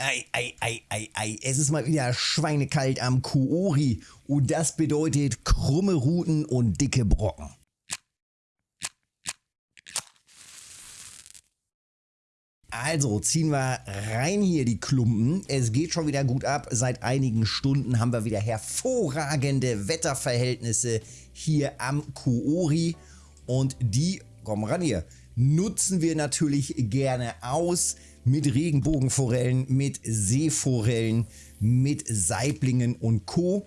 Ei, ei, ei, ei, ei. Es ist mal wieder schweinekalt am Kuori und das bedeutet krumme Ruten und dicke Brocken. Also ziehen wir rein hier die Klumpen. Es geht schon wieder gut ab. Seit einigen Stunden haben wir wieder hervorragende Wetterverhältnisse hier am Kuori. Und die, komm ran hier, nutzen wir natürlich gerne aus mit Regenbogenforellen, mit Seeforellen, mit Saiblingen und Co.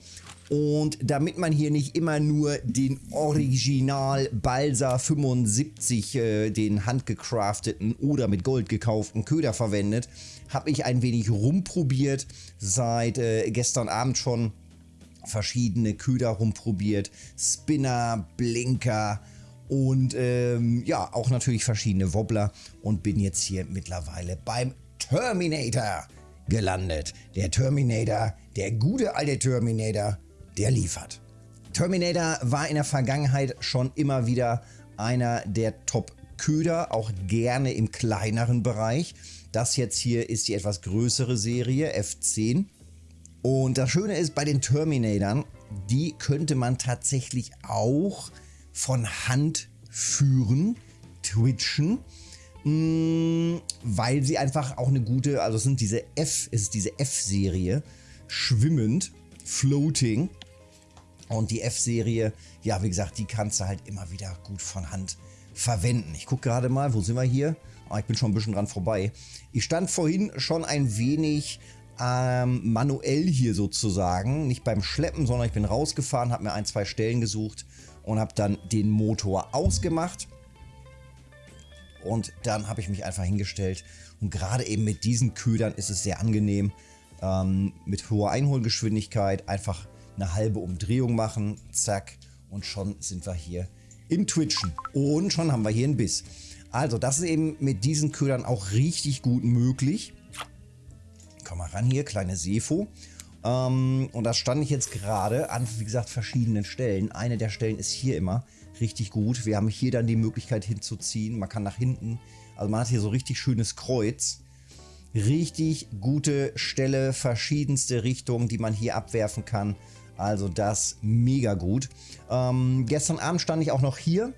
Und damit man hier nicht immer nur den Original Balsa 75, äh, den handgecrafteten oder mit Gold gekauften Köder verwendet, habe ich ein wenig rumprobiert. Seit äh, gestern Abend schon verschiedene Köder rumprobiert. Spinner, Blinker, und ähm, ja, auch natürlich verschiedene Wobbler und bin jetzt hier mittlerweile beim Terminator gelandet. Der Terminator, der gute alte Terminator, der liefert. Terminator war in der Vergangenheit schon immer wieder einer der Top-Köder, auch gerne im kleineren Bereich. Das jetzt hier ist die etwas größere Serie, F10. Und das Schöne ist bei den Terminatoren, die könnte man tatsächlich auch von Hand führen, twitchen, mh, mm, weil sie einfach auch eine gute, also es sind diese F, es ist diese F-Serie, schwimmend, floating. Und die F-Serie, ja, wie gesagt, die kannst du halt immer wieder gut von Hand verwenden. Ich gucke gerade mal, wo sind wir hier? Ah, ich bin schon ein bisschen dran vorbei. Ich stand vorhin schon ein wenig ähm, manuell hier sozusagen, nicht beim Schleppen, sondern ich bin rausgefahren, habe mir ein, zwei Stellen gesucht und habe dann den Motor ausgemacht. Und dann habe ich mich einfach hingestellt und gerade eben mit diesen Ködern ist es sehr angenehm, ähm, mit hoher Einholgeschwindigkeit einfach eine halbe Umdrehung machen, zack und schon sind wir hier im Twitchen und schon haben wir hier einen Biss. Also das ist eben mit diesen Ködern auch richtig gut möglich. Komm mal ran hier, kleine Sefo. Ähm, und da stand ich jetzt gerade an, wie gesagt, verschiedenen Stellen. Eine der Stellen ist hier immer richtig gut. Wir haben hier dann die Möglichkeit hinzuziehen. Man kann nach hinten, also man hat hier so richtig schönes Kreuz. Richtig gute Stelle, verschiedenste Richtungen, die man hier abwerfen kann. Also das mega gut. Ähm, gestern Abend stand ich auch noch hier.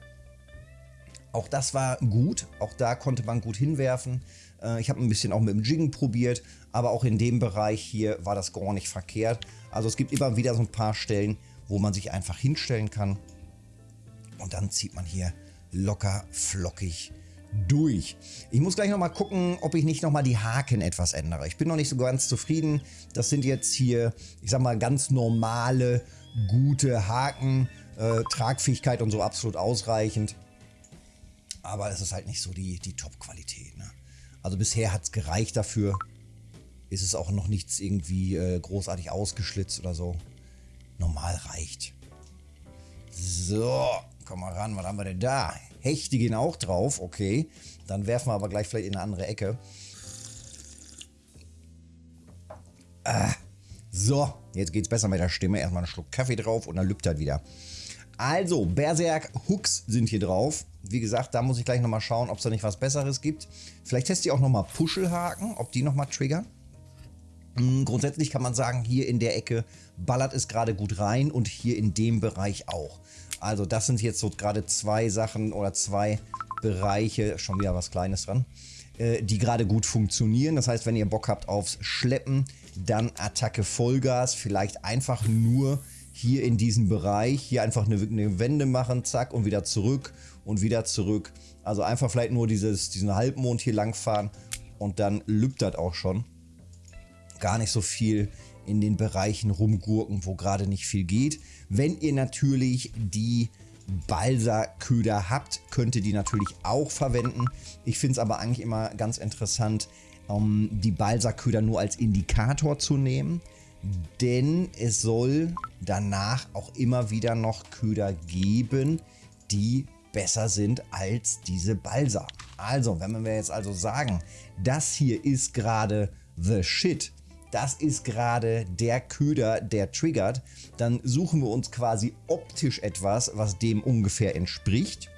Auch das war gut. Auch da konnte man gut hinwerfen. Äh, ich habe ein bisschen auch mit dem Jiggen probiert, aber auch in dem Bereich hier war das gar nicht verkehrt. Also es gibt immer wieder so ein paar Stellen, wo man sich einfach hinstellen kann und dann zieht man hier locker flockig durch. Ich muss gleich nochmal gucken, ob ich nicht nochmal die Haken etwas ändere. Ich bin noch nicht so ganz zufrieden. Das sind jetzt hier, ich sag mal, ganz normale, gute Haken. Äh, Tragfähigkeit und so absolut ausreichend. Aber es ist halt nicht so die, die Top-Qualität. Ne? Also bisher hat es gereicht dafür. Ist es auch noch nichts irgendwie äh, großartig ausgeschlitzt oder so. Normal reicht. So, komm mal ran, was haben wir denn da? Hechte gehen auch drauf, okay. Dann werfen wir aber gleich vielleicht in eine andere Ecke. Ah, so, jetzt geht es besser mit der Stimme. Erstmal einen Schluck Kaffee drauf und dann lübt er wieder. Also, Berserk Hooks sind hier drauf. Wie gesagt, da muss ich gleich nochmal schauen, ob es da nicht was Besseres gibt. Vielleicht teste ich auch nochmal Puschelhaken, ob die nochmal triggern. Hm, grundsätzlich kann man sagen, hier in der Ecke ballert es gerade gut rein und hier in dem Bereich auch. Also das sind jetzt so gerade zwei Sachen oder zwei Bereiche, schon wieder was Kleines dran, äh, die gerade gut funktionieren. Das heißt, wenn ihr Bock habt aufs Schleppen, dann Attacke Vollgas, vielleicht einfach nur hier in diesem Bereich, hier einfach eine, eine, Wende machen, zack und wieder zurück und wieder zurück. Also einfach vielleicht nur dieses, diesen Halbmond hier lang fahren und dann lübt das auch schon. Gar nicht so viel in den Bereichen rumgurken, wo gerade nicht viel geht. Wenn ihr natürlich die Balsa-Köder habt, könnt ihr die natürlich auch verwenden. Ich finde es aber eigentlich immer ganz interessant, um die Balsa-Köder nur als Indikator zu nehmen denn es soll danach auch immer wieder noch Köder geben, die besser sind als diese Balsa. Also, wenn wir jetzt also sagen, das hier ist gerade the shit, das ist gerade der Köder, der triggert, dann suchen wir uns quasi optisch etwas, was dem ungefähr entspricht.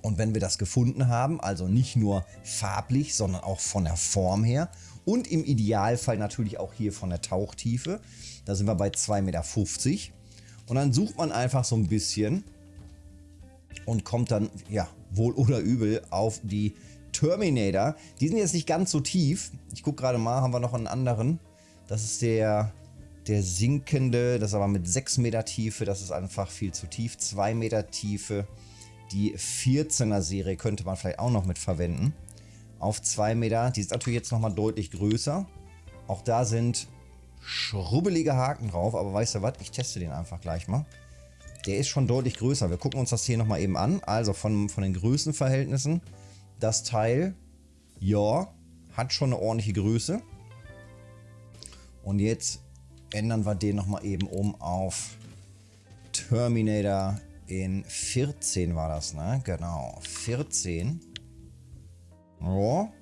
Und wenn wir das gefunden haben, also nicht nur farblich, sondern auch von der Form her und im Idealfall natürlich auch hier von der Tauchtiefe. Da sind wir bei 2,50 Meter. Und dann sucht man einfach so ein bisschen und kommt dann, ja, wohl oder übel auf die Terminator. Die sind jetzt nicht ganz so tief. Ich gucke gerade mal, haben wir noch einen anderen. Das ist der, der sinkende, das ist aber mit 6 Meter Tiefe. Das ist einfach viel zu tief. 2 Meter Tiefe. Die 14er Serie könnte man vielleicht auch noch mit verwenden. Auf 2 Meter. Die ist natürlich jetzt nochmal deutlich größer. Auch da sind schrubbelige Haken drauf. Aber weißt du was? Ich teste den einfach gleich mal. Der ist schon deutlich größer. Wir gucken uns das hier nochmal eben an. Also von, von den Größenverhältnissen. Das Teil, ja, hat schon eine ordentliche Größe. Und jetzt ändern wir den nochmal eben um auf Terminator in 14 war das, ne? Genau, 14. Ja.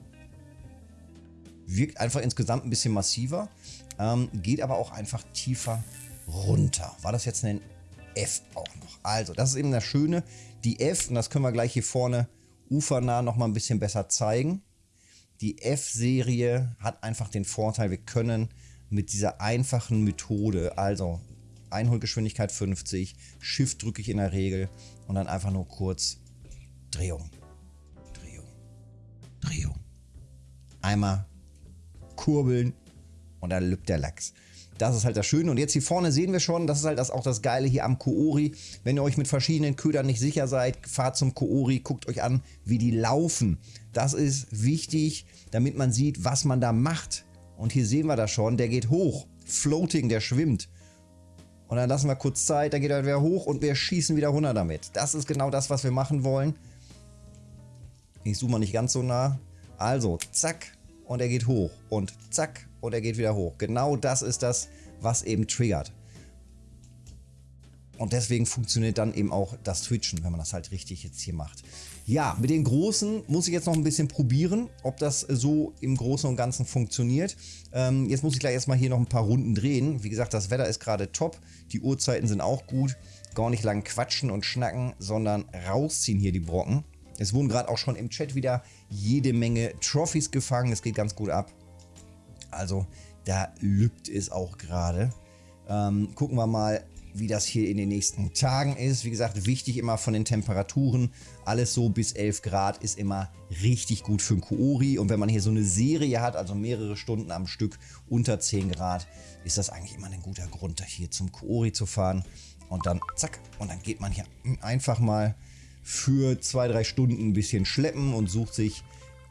Wirkt einfach insgesamt ein bisschen massiver. Ähm, geht aber auch einfach tiefer runter. War das jetzt ein F auch noch? Also, das ist eben das Schöne. Die F, und das können wir gleich hier vorne ufernah nochmal ein bisschen besser zeigen. Die F-Serie hat einfach den Vorteil, wir können mit dieser einfachen Methode, also Einholgeschwindigkeit 50, Shift drücke ich in der Regel und dann einfach nur kurz Drehung, Drehung, Einmal kurbeln und dann lübt der Lachs. Das ist halt das Schöne. Und jetzt hier vorne sehen wir schon, das ist halt das, auch das Geile hier am Koori. Wenn ihr euch mit verschiedenen Ködern nicht sicher seid, fahrt zum Koori, guckt euch an, wie die laufen. Das ist wichtig, damit man sieht, was man da macht. Und hier sehen wir das schon, der geht hoch. Floating, der schwimmt. Und dann lassen wir kurz Zeit, dann geht er wieder hoch und wir schießen wieder runter damit. Das ist genau das, was wir machen wollen. Ich zoome mal nicht ganz so nah. Also, zack, und er geht hoch. Und zack, und er geht wieder hoch. Genau das ist das, was eben triggert. Und deswegen funktioniert dann eben auch das Twitchen, wenn man das halt richtig jetzt hier macht. Ja, mit den Großen muss ich jetzt noch ein bisschen probieren, ob das so im Großen und Ganzen funktioniert. Ähm, jetzt muss ich gleich erstmal hier noch ein paar Runden drehen. Wie gesagt, das Wetter ist gerade top, die Uhrzeiten sind auch gut. Gar nicht lang quatschen und schnacken, sondern rausziehen hier die Brocken. Es wurden gerade auch schon im Chat wieder jede Menge Trophys gefangen. Es geht ganz gut ab. Also da lübt es auch gerade. Ähm, gucken wir mal, wie das hier in den nächsten Tagen ist. Wie gesagt, wichtig immer von den Temperaturen. Alles so bis 11 Grad ist immer richtig gut für ein Koori. Und wenn man hier so eine Serie hat, also mehrere Stunden am Stück unter 10 Grad, ist das eigentlich immer ein guter Grund, hier zum Koori zu fahren. Und dann zack, und dann geht man hier einfach mal für zwei, drei Stunden ein bisschen schleppen und sucht sich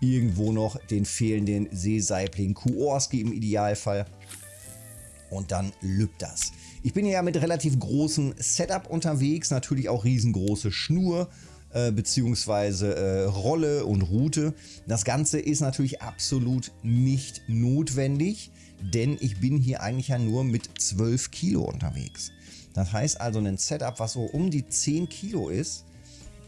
irgendwo noch den fehlenden Seesaibling Kuorski im Idealfall. Und dann lübt das. Ich bin ja mit relativ großem Setup unterwegs, natürlich auch riesengroße Schnur äh, beziehungsweise äh, Rolle und Route. Das Ganze ist natürlich absolut nicht notwendig, denn ich bin hier eigentlich ja nur mit 12 Kilo unterwegs. Das heißt also ein Setup, was so um die 10 Kilo ist,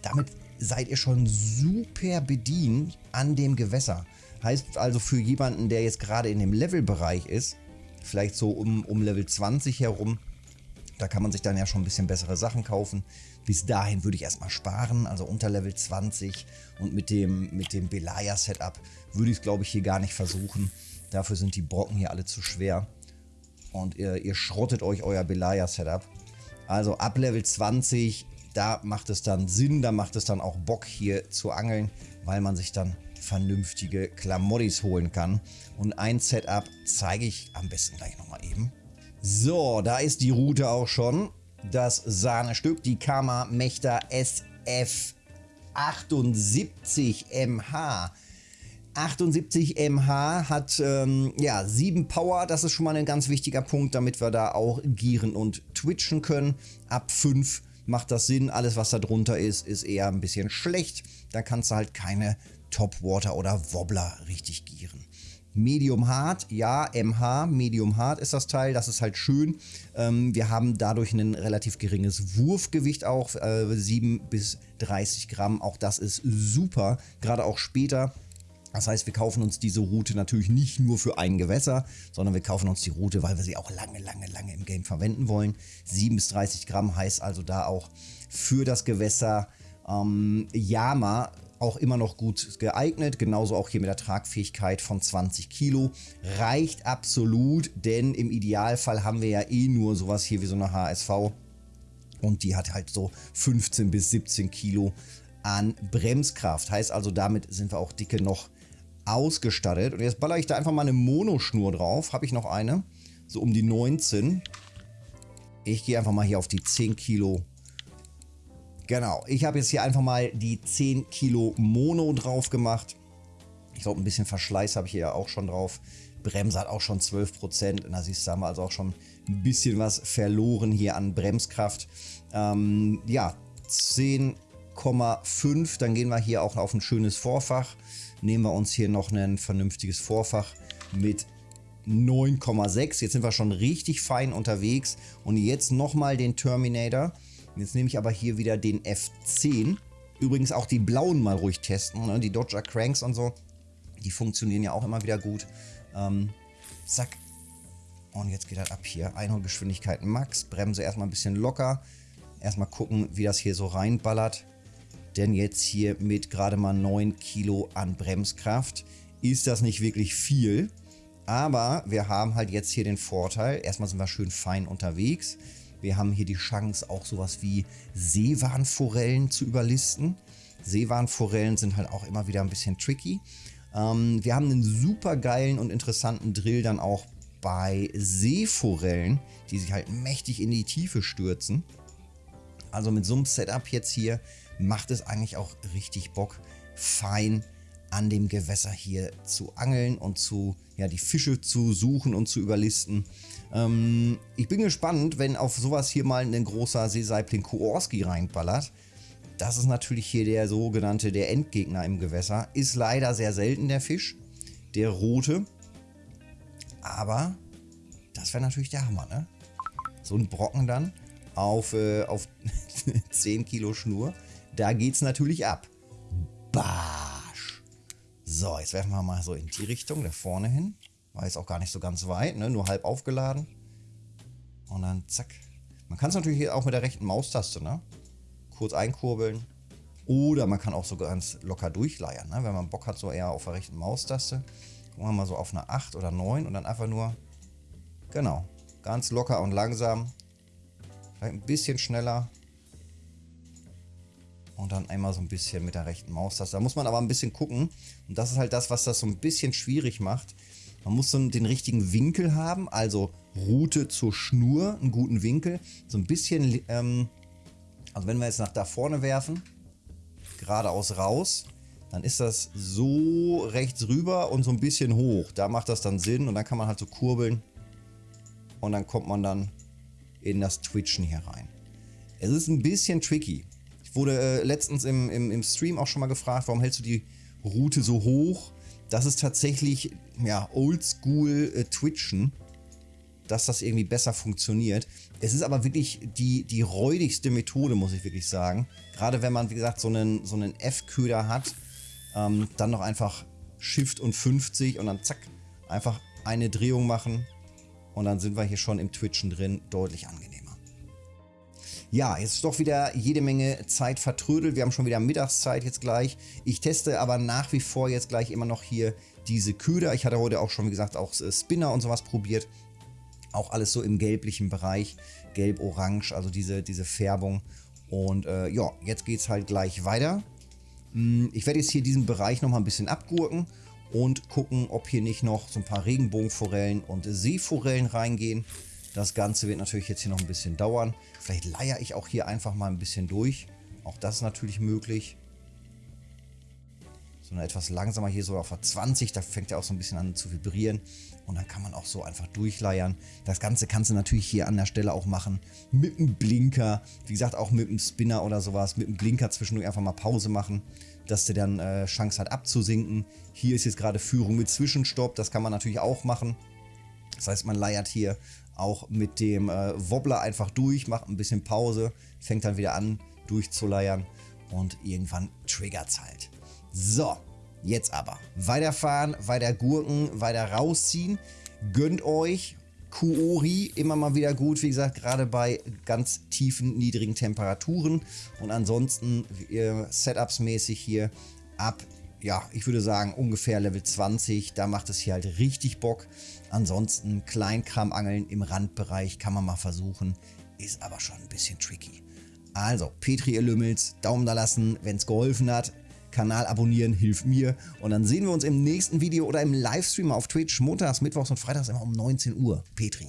damit seid ihr schon super bedient an dem Gewässer. Heißt also für jemanden, der jetzt gerade in dem Levelbereich ist, vielleicht so um, um Level 20 herum, da kann man sich dann ja schon ein bisschen bessere Sachen kaufen. Bis dahin würde ich erstmal sparen, also unter Level 20 und mit dem, mit dem Belaya-Setup würde ich es glaube ich hier gar nicht versuchen. Dafür sind die Brocken hier alle zu schwer und ihr, ihr schrottet euch euer Belaya-Setup. Also ab Level 20 da macht es dann Sinn, da macht es dann auch Bock hier zu angeln, weil man sich dann vernünftige Klamottis holen kann. Und ein Setup zeige ich am besten gleich nochmal eben. So, da ist die Route auch schon. Das Sahnestück, die Kama Mechta SF 78 MH. 78 mH hat ähm, ja 7 Power, das ist schon mal ein ganz wichtiger Punkt, damit wir da auch gieren und twitchen können. Ab 5 macht das Sinn. Alles, was da drunter ist, ist eher ein bisschen schlecht. Da kannst du halt keine Topwater oder Wobbler richtig gieren. Medium Hard, ja, MH, Medium Hard ist das Teil, das ist halt schön. Ähm, wir haben dadurch ein relativ geringes Wurfgewicht auch, äh, 7 bis 30 Gramm, auch das ist super, gerade auch später das heißt, wir kaufen uns diese Route natürlich nicht nur für ein Gewässer, sondern wir kaufen uns die Route, weil wir sie auch lange, lange, lange im Game verwenden wollen. 7 bis 30 Gramm heißt also da auch für das Gewässer ähm, Yama auch immer noch gut geeignet. Genauso auch hier mit der Tragfähigkeit von 20 Kilo. Reicht absolut, denn im Idealfall haben wir ja eh nur sowas hier wie so eine HSV. Und die hat halt so 15 bis 17 Kilo an Bremskraft. Heißt also, damit sind wir auch dicke noch ausgestattet. Und jetzt baller ich da einfach mal eine Monoschnur drauf. Habe ich noch eine. So um die 19. Ich gehe einfach mal hier auf die 10 Kilo Genau, ich habe jetzt hier einfach mal die 10 Kilo Mono drauf gemacht. Ich glaube, ein bisschen Verschleiß habe ich hier auch schon drauf. Bremse hat auch schon 12%. Da siehst du, haben wir also auch schon ein bisschen was verloren hier an Bremskraft. Ähm, ja, 10,5. Dann gehen wir hier auch auf ein schönes Vorfach. Nehmen wir uns hier noch ein vernünftiges Vorfach mit 9,6. Jetzt sind wir schon richtig fein unterwegs. Und jetzt nochmal den Terminator. Jetzt nehme ich aber hier wieder den F10. Übrigens auch die blauen mal ruhig testen. Ne? Die Dodger Cranks und so. Die funktionieren ja auch immer wieder gut. Ähm, zack. Und jetzt geht das ab hier. Einholgeschwindigkeit Max. Bremse erstmal ein bisschen locker. Erstmal gucken, wie das hier so reinballert. Denn jetzt hier mit gerade mal 9 Kilo an Bremskraft ist das nicht wirklich viel. Aber wir haben halt jetzt hier den Vorteil. Erstmal sind wir schön fein unterwegs. Wir haben hier die Chance, auch sowas wie Seewarnforellen zu überlisten. Seewarnforellen sind halt auch immer wieder ein bisschen tricky. Ähm, wir haben einen super geilen und interessanten Drill dann auch bei Seeforellen, die sich halt mächtig in die Tiefe stürzen. Also mit so einem Setup jetzt hier macht es eigentlich auch richtig Bock, fein an dem Gewässer hier zu angeln und zu, ja, die Fische zu suchen und zu überlisten. Ähm, ich bin gespannt, wenn auf sowas hier mal ein großer Seesaibling Koorski reinballert. Das ist natürlich hier der sogenannte, der Endgegner im Gewässer. Ist leider sehr selten der Fisch, der rote. Aber das wäre natürlich der Hammer, ne? So ein Brocken dann auf, äh, auf 10 Kilo Schnur. Da geht's natürlich ab. Barsch. So, jetzt werfen wir mal so in die Richtung, da vorne hin. War jetzt auch gar nicht so ganz weit, ne? nur halb aufgeladen. Und dann zack. Man kann es natürlich auch mit der rechten Maustaste, ne? Kurz einkurbeln. Oder man kann auch so ganz locker durchleiern, ne? Wenn man Bock hat, so eher auf der rechten Maustaste. Gucken wir mal so auf eine 8 oder 9 und dann einfach nur, genau, ganz locker und langsam. Vielleicht ein bisschen schneller. Und dann einmal so ein bisschen mit der rechten Maustaste. Da muss man aber ein bisschen gucken. Und das ist halt das, was das so ein bisschen schwierig macht. Man muss so den richtigen Winkel haben, also Route zur Schnur, einen guten Winkel. So ein bisschen, ähm, also wenn wir jetzt nach da vorne werfen, geradeaus raus, dann ist das so rechts rüber und so ein bisschen hoch. Da macht das dann Sinn und dann kann man halt so kurbeln und dann kommt man dann in das Twitchen hier rein. Es ist ein bisschen tricky. Wurde äh, letztens im, im, im Stream auch schon mal gefragt, warum hältst du die Route so hoch? Das ist tatsächlich ja, oldschool äh, Twitchen, dass das irgendwie besser funktioniert. Es ist aber wirklich die, die räudigste Methode, muss ich wirklich sagen. Gerade wenn man, wie gesagt, so einen, so einen F-Köder hat, ähm, dann noch einfach Shift und 50 und dann zack, einfach eine Drehung machen und dann sind wir hier schon im Twitchen drin, deutlich angenehmer. Ja, jetzt ist doch wieder jede Menge Zeit vertrödelt. Wir haben schon wieder Mittagszeit jetzt gleich. Ich teste aber nach wie vor jetzt gleich immer noch hier diese Köder. Ich hatte heute auch schon, wie gesagt, auch äh, Spinner und sowas probiert. Auch alles so im gelblichen Bereich. Gelb-Orange, also diese, diese Färbung. Und äh, ja, jetzt geht es halt gleich weiter. Hm, ich werde jetzt hier diesen Bereich nochmal ein bisschen abgurken und gucken, ob hier nicht noch so ein paar Regenbogenforellen und Seeforellen reingehen. Das Ganze wird natürlich jetzt hier noch ein bisschen dauern. Vielleicht leier ich auch hier einfach mal ein bisschen durch. Auch das ist natürlich möglich. Sondern etwas langsamer hier so auf der 20. Da fängt er auch so ein bisschen an zu vibrieren. Und dann kann man auch so einfach durchleiern. Das Ganze kannst du natürlich hier an der Stelle auch machen. Mit einem Blinker. Wie gesagt, auch mit einem Spinner oder sowas. Mit einem Blinker zwischendurch einfach mal Pause machen. Dass der dann äh, Chance hat abzusinken. Hier ist jetzt gerade Führung mit Zwischenstopp. Das kann man natürlich auch machen. Das heißt, man leiert hier auch mit dem äh, Wobbler einfach durch, macht ein bisschen Pause, fängt dann wieder an durchzuleiern und irgendwann triggert es halt. So, jetzt aber weiterfahren, weiter gurken, weiter rausziehen. Gönnt euch Kuori immer mal wieder gut, wie gesagt, gerade bei ganz tiefen, niedrigen Temperaturen. Und ansonsten äh, Setups mäßig hier ab, ja, ich würde sagen ungefähr Level 20. Da macht es hier halt richtig Bock. Ansonsten Kleinkramangeln im Randbereich kann man mal versuchen, ist aber schon ein bisschen tricky. Also, Petri, ihr Lümmels, Daumen da lassen, wenn es geholfen hat. Kanal abonnieren hilft mir. Und dann sehen wir uns im nächsten Video oder im Livestream auf Twitch montags, mittwochs und freitags immer um 19 Uhr. Petri.